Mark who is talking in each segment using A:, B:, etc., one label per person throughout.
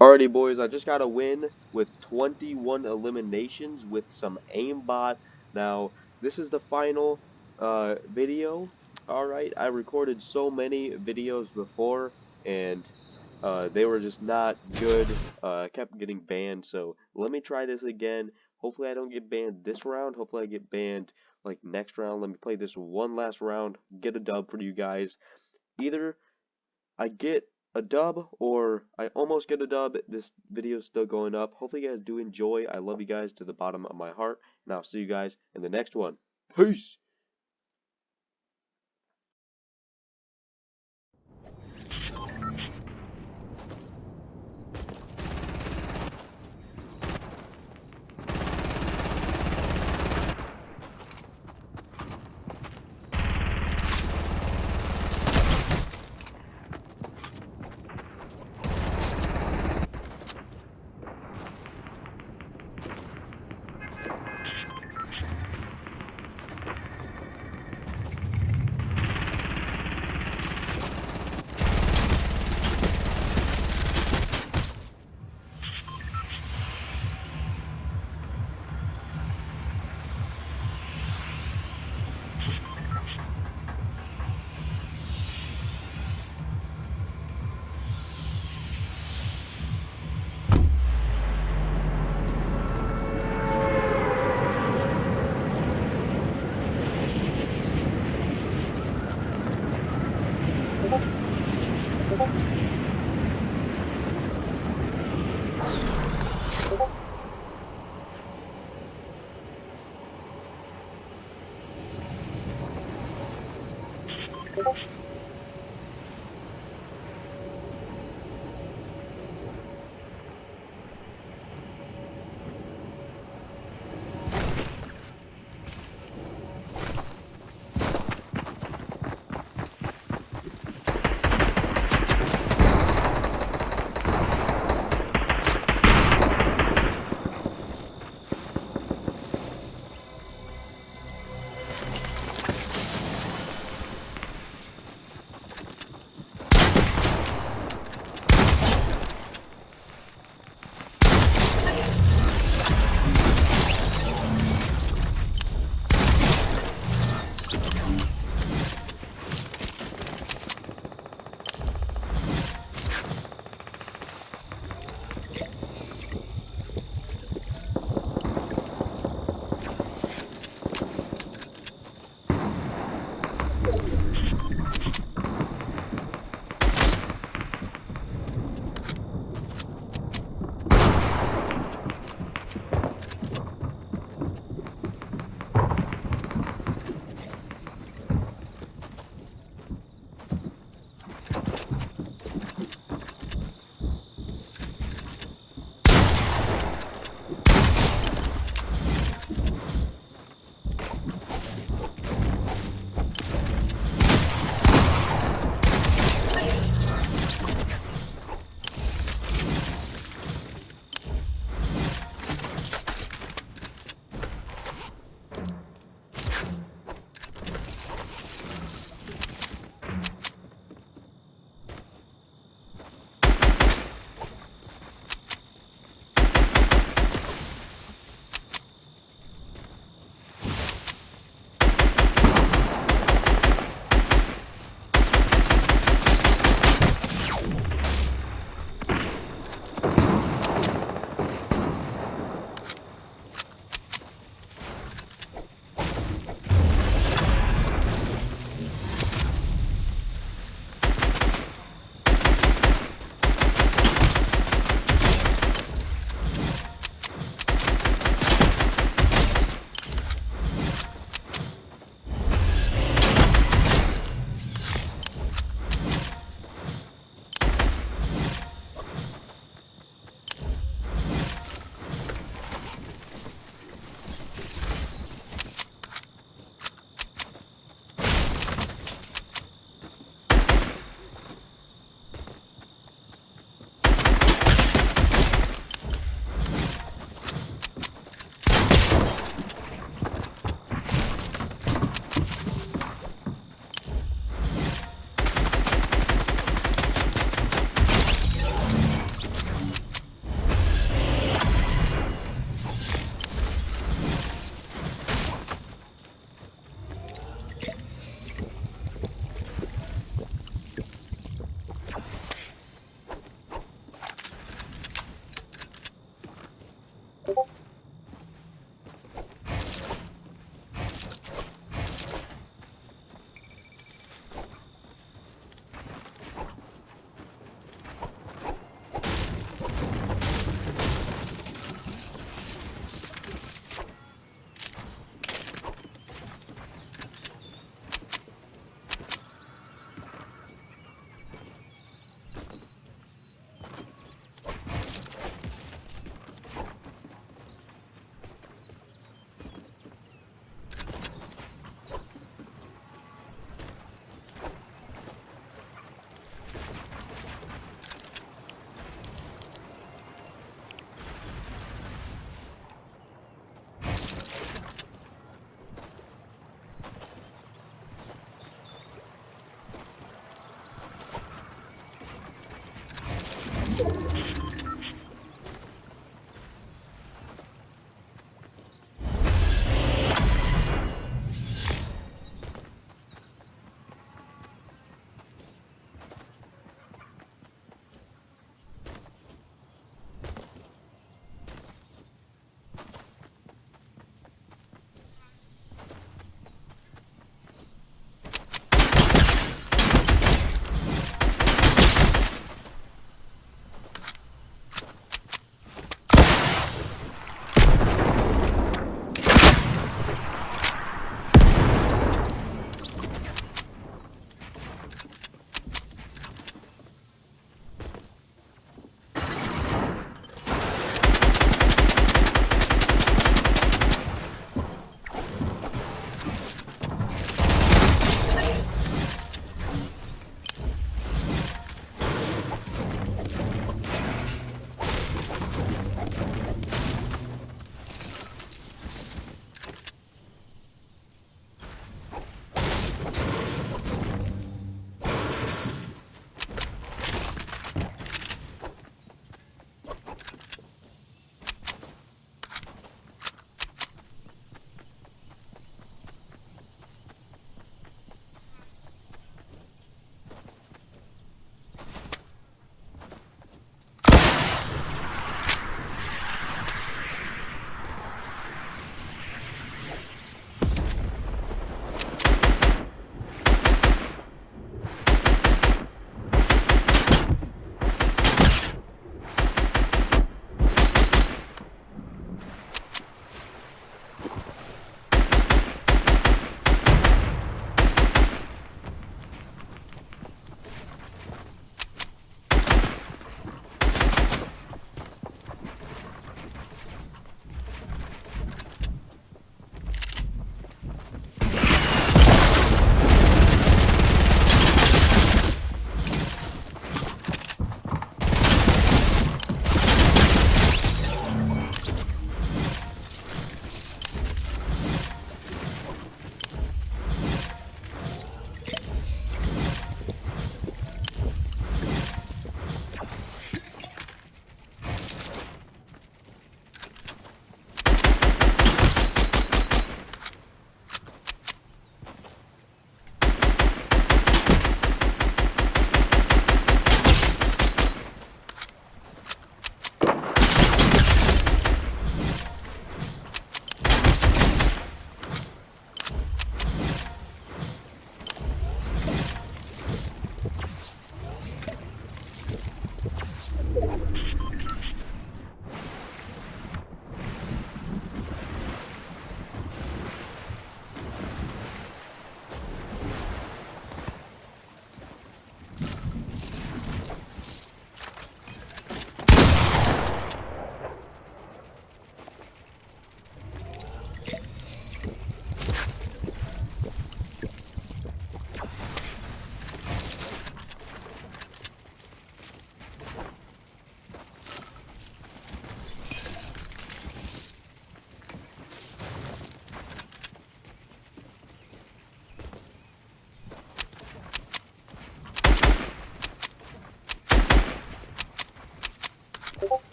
A: Alrighty, boys, I just got a win with 21 eliminations with some aimbot. Now, this is the final uh, video. Alright, I recorded so many videos before, and uh, they were just not good. Uh, kept getting banned, so let me try this again. Hopefully I don't get banned this round. Hopefully I get banned like next round. Let me play this one last round, get a dub for you guys. Either I get a dub or I almost get a dub. This video is still going up. Hopefully you guys do enjoy. I love you guys to the bottom of my heart. And I'll see you guys in the next one. Peace.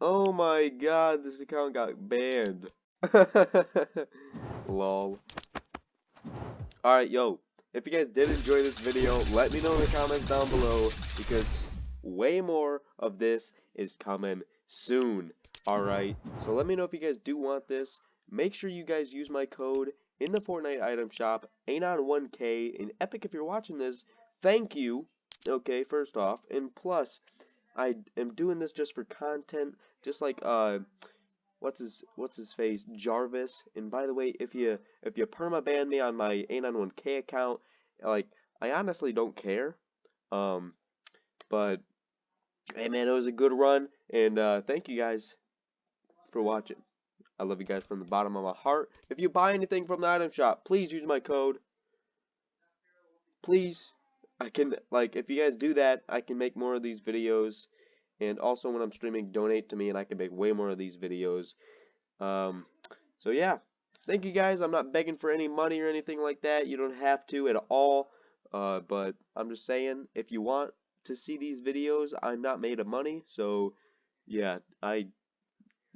A: Oh my god, this account got banned. Lol. Alright, yo. If you guys did enjoy this video, let me know in the comments down below because way more of this is coming soon. Alright, so let me know if you guys do want this. Make sure you guys use my code in the Fortnite item shop, Anon1K, and Epic if you're watching this, thank you, okay, first off, and plus, I am doing this just for content, just like, uh, what's his, what's his face, Jarvis, and by the way, if you, if you permaban me on my Anon1K account, like, I honestly don't care, um, but, hey man, it was a good run, and, uh, thank you guys for watching. I love you guys from the bottom of my heart. If you buy anything from the item shop, please use my code. Please. I can, like, if you guys do that, I can make more of these videos. And also when I'm streaming, donate to me and I can make way more of these videos. Um, so yeah. Thank you guys. I'm not begging for any money or anything like that. You don't have to at all. Uh, but I'm just saying, if you want to see these videos, I'm not made of money. So, yeah, I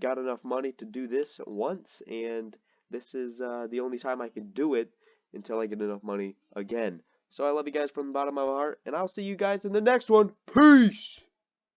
A: got enough money to do this once, and this is uh, the only time I can do it until I get enough money again. So I love you guys from the bottom of my heart, and I'll see you guys in the next one. Peace!